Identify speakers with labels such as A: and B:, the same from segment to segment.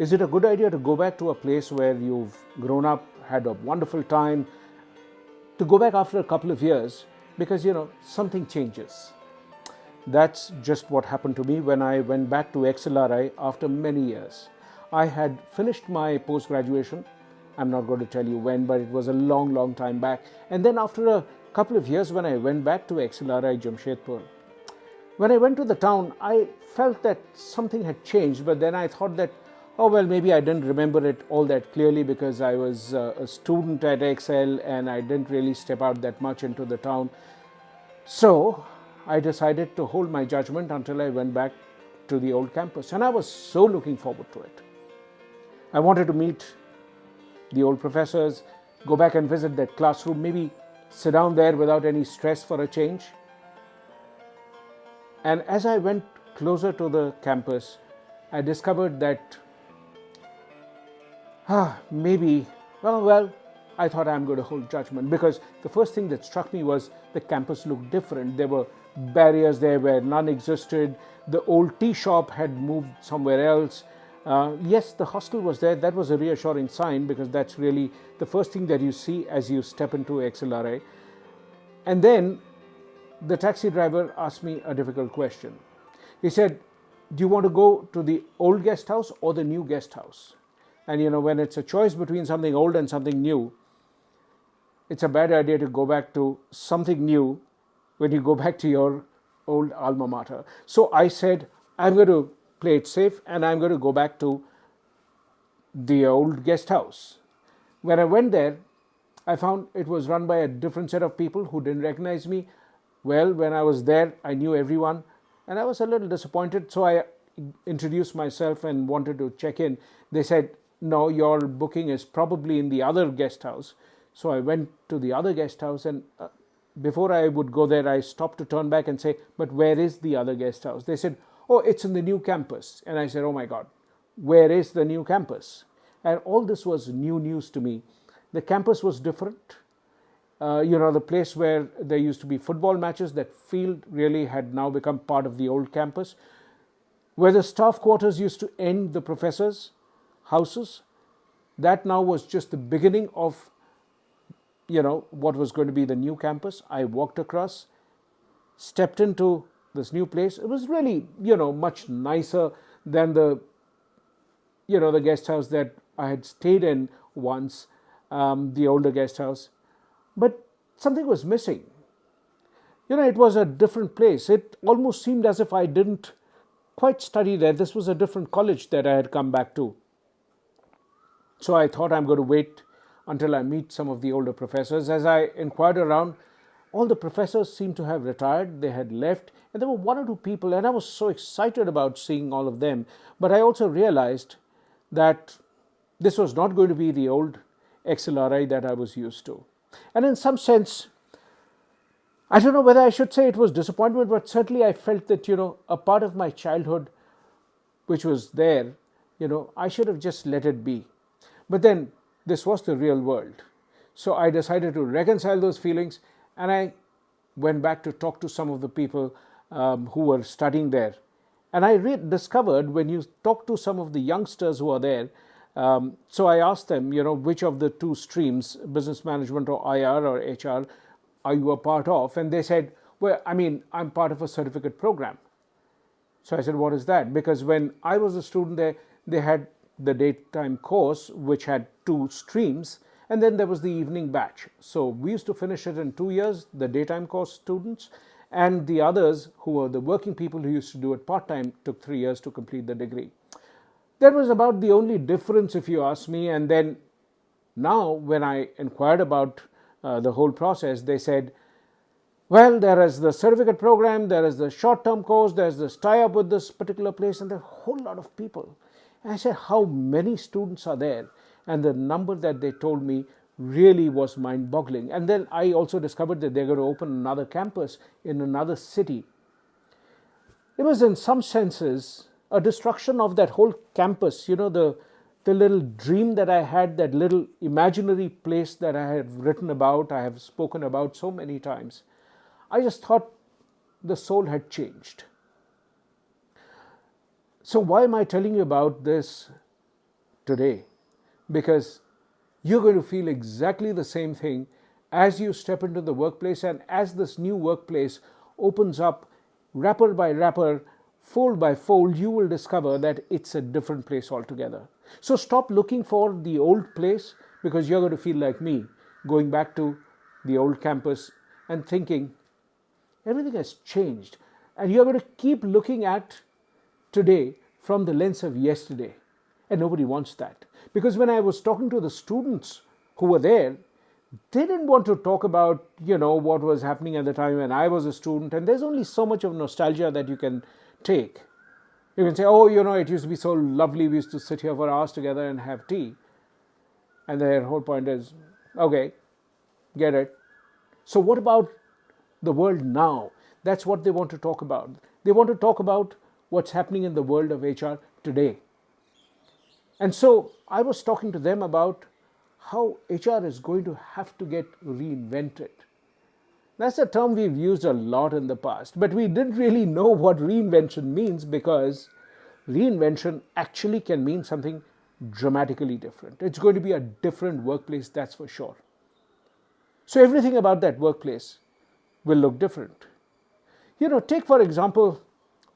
A: Is it a good idea to go back to a place where you've grown up, had a wonderful time, to go back after a couple of years because you know something changes? That's just what happened to me when I went back to XLRI after many years. I had finished my post graduation. I'm not going to tell you when, but it was a long, long time back. And then after a couple of years, when I went back to XLRI Jamshedpur, when I went to the town, I felt that something had changed, but then I thought that, oh, well, maybe I didn't remember it all that clearly because I was uh, a student at XL and I didn't really step out that much into the town. So I decided to hold my judgment until I went back to the old campus, and I was so looking forward to it. I wanted to meet the old professors, go back and visit that classroom, maybe sit down there without any stress for a change. And as I went closer to the campus, I discovered that maybe, well, well, I thought I'm going to hold judgment because the first thing that struck me was the campus looked different. There were barriers there where none existed. The old tea shop had moved somewhere else. Uh, yes, the hostel was there. That was a reassuring sign because that's really the first thing that you see as you step into XLRI. And then the taxi driver asked me a difficult question. He said, Do you want to go to the old guest house or the new guest house? And you know, when it's a choice between something old and something new, it's a bad idea to go back to something new when you go back to your old alma mater. So I said, I'm going to play it safe and I'm going to go back to the old guest house. When I went there, I found it was run by a different set of people who didn't recognize me. Well, when I was there, I knew everyone and I was a little disappointed. So I introduced myself and wanted to check in. They said, No, your booking is probably in the other guest house. So I went to the other guest house and uh, before I would go there, I stopped to turn back and say, But where is the other guest house? They said, Oh, it's in the new campus. And I said, Oh my God, where is the new campus? And all this was new news to me. The campus was different. Uh, you know, the place where there used to be football matches, that field really had now become part of the old campus. Where the staff quarters used to end the professors' houses, that now was just the beginning of you know what was going to be the new campus. I walked across stepped into this new place. It was really you know much nicer than the you know the guest house that i had stayed in once um, the older guest house. But something was missing. You know it was a different place. It almost seemed as if i didn't quite study there. This was a different college that i had come back to so i thought i'm going to wait until I meet some of the older professors. As I inquired around, all the professors seemed to have retired, they had left, and there were one or two people, and I was so excited about seeing all of them. But I also realized that this was not going to be the old XLRI that I was used to. And in some sense, I don't know whether I should say it was disappointment, but certainly I felt that, you know, a part of my childhood which was there, you know, I should have just let it be. But then this was the real world. So I decided to reconcile those feelings and I went back to talk to some of the people um, who were studying there. And I discovered when you talk to some of the youngsters who are there, um, so I asked them, you know, which of the two streams, business management or IR or HR, are you a part of? And they said, well, I mean, I'm part of a certificate program. So I said, what is that? Because when I was a student there, they had the daytime course, which had two streams, and then there was the evening batch. So we used to finish it in two years, the daytime course students, and the others who were the working people who used to do it part time took three years to complete the degree. That was about the only difference, if you ask me. And then now, when I inquired about uh, the whole process, they said, well, there is the certificate program, there is the short term course, there's this tie up with this particular place, and there are a whole lot of people. I said, How many students are there? And the number that they told me really was mind boggling. And then I also discovered that they're going to open another campus in another city. It was, in some senses, a destruction of that whole campus, you know, the, the little dream that I had, that little imaginary place that I have written about, I have spoken about so many times. I just thought the soul had changed. So, why am I telling you about this today because you're going to feel exactly the same thing as you step into the workplace and as this new workplace opens up wrapper by wrapper, fold by fold, you will discover that it's a different place altogether. So stop looking for the old place because you're going to feel like me going back to the old campus and thinking everything has changed. And you're going to keep looking at today from the lens of yesterday. And nobody wants that. Because when I was talking to the students who were there, they didn't want to talk about, you know, what was happening at the time when I was a student. And there's only so much of nostalgia that you can take. You can say, oh, you know, it used to be so lovely. We used to sit here for hours together and have tea. And their whole point is, okay, get it. So, what about the world now? That's what they want to talk about. They want to talk about what's happening in the world of HR today. And so I was talking to them about how HR is going to have to get reinvented. That's a term we've used a lot in the past, but we didn't really know what reinvention means because reinvention actually can mean something dramatically different. It's going to be a different workplace, that's for sure. So everything about that workplace will look different. You know, take for example,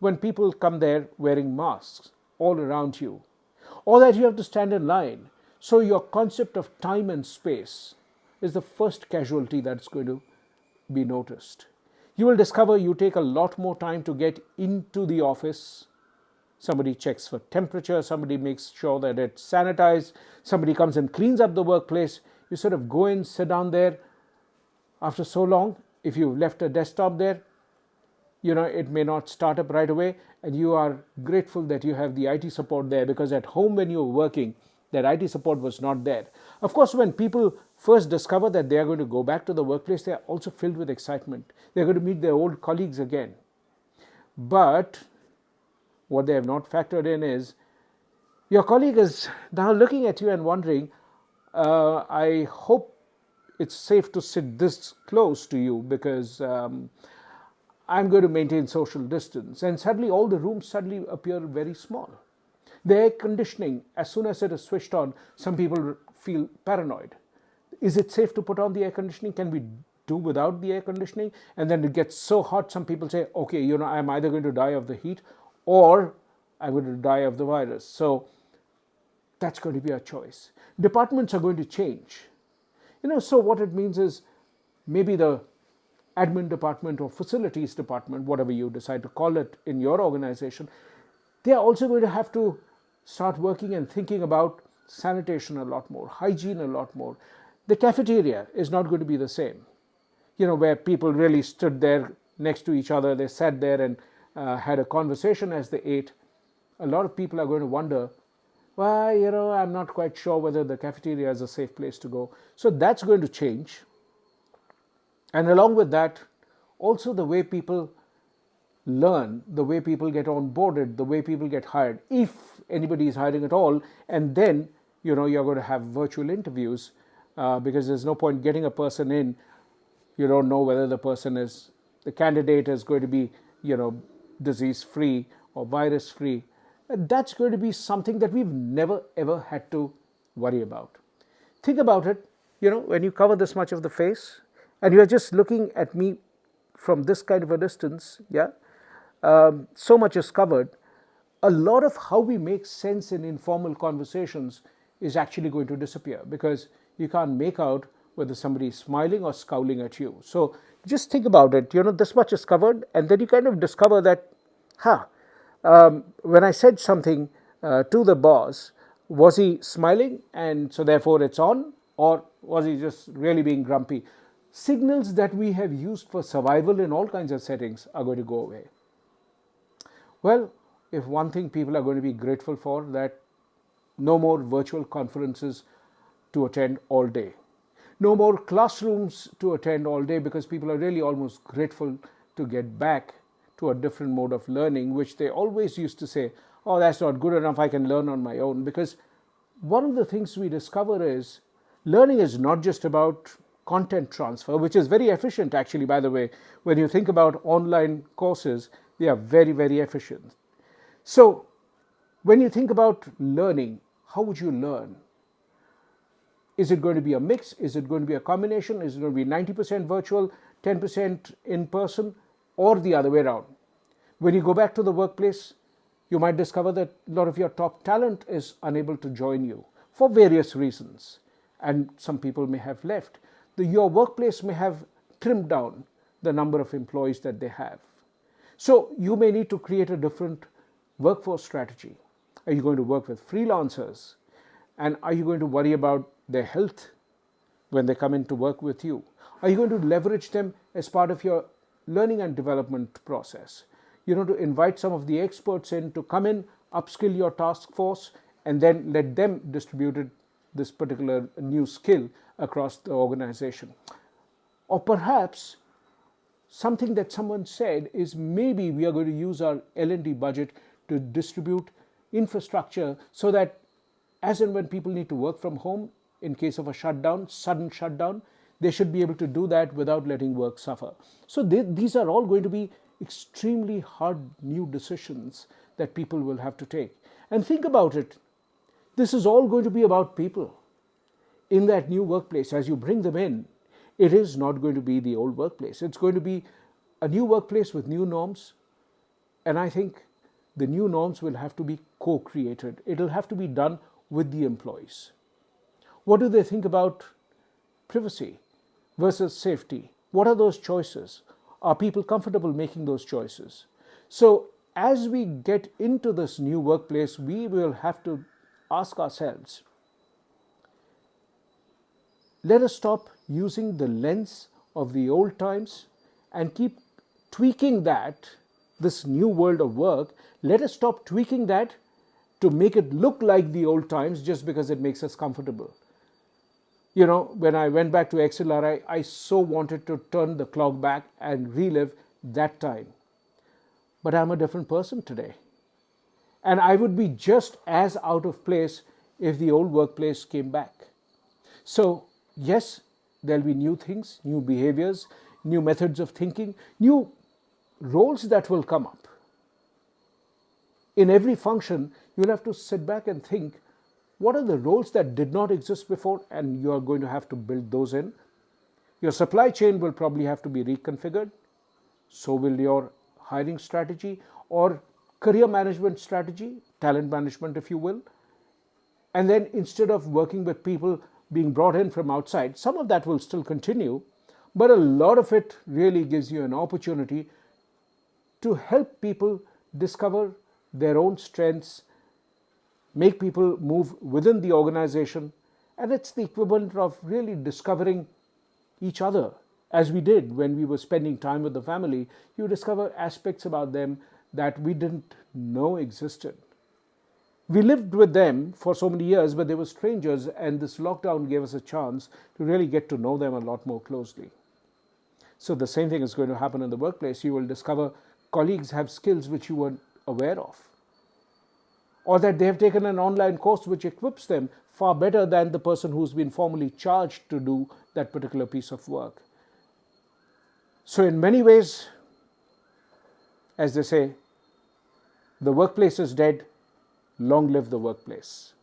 A: when people come there wearing masks all around you, or that you have to stand in line. So your concept of time and space is the first casualty that's going to be noticed. You will discover you take a lot more time to get into the office. Somebody checks for temperature, somebody makes sure that it's sanitized, somebody comes and cleans up the workplace. You sort of go in, sit down there. After so long, if you've left a desktop there, you know it may not start up right away and you are grateful that you have the IT support there because at home when you were working that IT support was not there. Of course when people first discover that they are going to go back to the workplace they are also filled with excitement. They're going to meet their old colleagues again. But what they have not factored in is your colleague is now looking at you and wondering, uh, I hope it's safe to sit this close to you because um, I'm going to maintain social distance. And suddenly all the rooms suddenly appear very small. The air conditioning, as soon as it is switched on, some people feel paranoid. Is it safe to put on the air conditioning? Can we do without the air conditioning? And then it gets so hot, some people say, okay, you know, I'm either going to die of the heat or I'm going to die of the virus. So that's going to be a choice. Departments are going to change. You know, so what it means is maybe the admin department or facilities department, whatever you decide to call it in your organization, they are also going to have to start working and thinking about sanitation a lot more, hygiene a lot more. The cafeteria is not going to be the same. You know, where people really stood there next to each other, they sat there and uh, had a conversation as they ate. A lot of people are going to wonder, well, you know, I'm not quite sure whether the cafeteria is a safe place to go. So that's going to change. And along with that, also the way people learn, the way people get onboarded, the way people get hired, if anybody is hiring at all, and then you know you're going to have virtual interviews uh, because there's no point getting a person in. You don't know whether the person is the candidate is going to be you know disease free or virus free. That's going to be something that we've never ever had to worry about. Think about it. You know when you cover this much of the face, and you are just looking at me from this kind of a distance, yeah, um, so much is covered, a lot of how we make sense in informal conversations is actually going to disappear because you can't make out whether somebody is smiling or scowling at you. So just think about it, you know, this much is covered, and then you kind of discover that, huh, um, when I said something uh, to the boss, was he smiling and so therefore it's on, or was he just really being grumpy? Signals that we have used for survival in all kinds of settings are going to go away. Well, if one thing people are going to be grateful for that no more virtual conferences to attend all day. No more classrooms to attend all day because people are really almost grateful to get back to a different mode of learning, which they always used to say, oh, that's not good enough, I can learn on my own. Because one of the things we discover is learning is not just about content transfer, which is very efficient actually, by the way. When you think about online courses, they are very, very efficient. So when you think about learning, how would you learn? Is it going to be a mix? Is it going to be a combination? Is it going to be 90% virtual, 10% in person, or the other way around? When you go back to the workplace, you might discover that a lot of your top talent is unable to join you for various reasons, and some people may have left. The, your workplace may have trimmed down the number of employees that they have. So you may need to create a different workforce strategy. Are you going to work with freelancers? And are you going to worry about their health when they come in to work with you? Are you going to leverage them as part of your learning and development process? You know, to invite some of the experts in to come in, upskill your task force, and then let them distribute it, this particular new skill across the organization. Or perhaps something that someone said is maybe we are going to use our L&D budget to distribute infrastructure so that as and when people need to work from home in case of a shutdown, sudden shutdown, they should be able to do that without letting work suffer. So they, these are all going to be extremely hard new decisions that people will have to take. And think about it, this is all going to be about people in that new workplace as you bring them in. It is not going to be the old workplace. It's going to be a new workplace with new norms. And I think the new norms will have to be co-created. It'll have to be done with the employees. What do they think about privacy versus safety? What are those choices? Are people comfortable making those choices? So as we get into this new workplace, we will have to ask ourselves, let us stop using the lens of the old times and keep tweaking that, this new world of work, let us stop tweaking that to make it look like the old times just because it makes us comfortable. You know, when I went back to XLRI, I so wanted to turn the clock back and relive that time. But I'm a different person today. And I would be just as out of place if the old workplace came back. So, yes, there'll be new things, new behaviors, new methods of thinking, new roles that will come up. In every function, you'll have to sit back and think what are the roles that did not exist before and you are going to have to build those in. Your supply chain will probably have to be reconfigured. So will your hiring strategy or career management strategy, talent management if you will. And then instead of working with people being brought in from outside, some of that will still continue, but a lot of it really gives you an opportunity to help people discover their own strengths, make people move within the organization, and it's the equivalent of really discovering each other as we did when we were spending time with the family. You discover aspects about them that we didn't know existed. We lived with them for so many years, but they were strangers, and this lockdown gave us a chance to really get to know them a lot more closely. So, the same thing is going to happen in the workplace. You will discover colleagues have skills which you weren't aware of, or that they have taken an online course which equips them far better than the person who's been formally charged to do that particular piece of work. So, in many ways, as they say, the workplace is dead, long live the workplace.